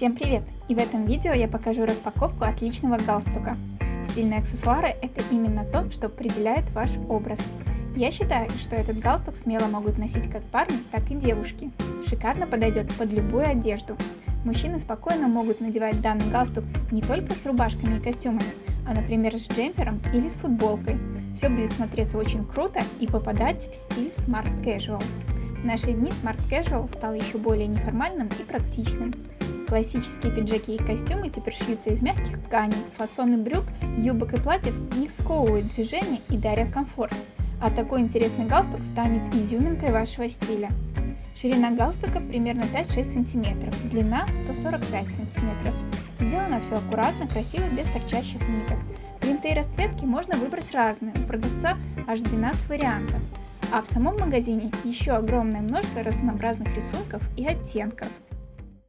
Всем привет! И в этом видео я покажу распаковку отличного галстука. Стильные аксессуары – это именно то, что определяет ваш образ. Я считаю, что этот галстук смело могут носить как парни, так и девушки. Шикарно подойдет под любую одежду. Мужчины спокойно могут надевать данный галстук не только с рубашками и костюмами, а, например, с джемпером или с футболкой. Все будет смотреться очень круто и попадать в стиль Smart Casual. В наши дни Smart Casual стал еще более неформальным и практичным. Классические пиджаки и костюмы теперь шьются из мягких тканей, фасоны брюк, юбок и платьев не сковывают движение и дарят комфорт. А такой интересный галстук станет изюминкой вашего стиля. Ширина галстука примерно 5-6 см, длина 145 см. Сделано все аккуратно, красиво, без торчащих ниток. Принты и расцветки можно выбрать разные, у продавца аж 12 вариантов. А в самом магазине еще огромное множество разнообразных рисунков и оттенков –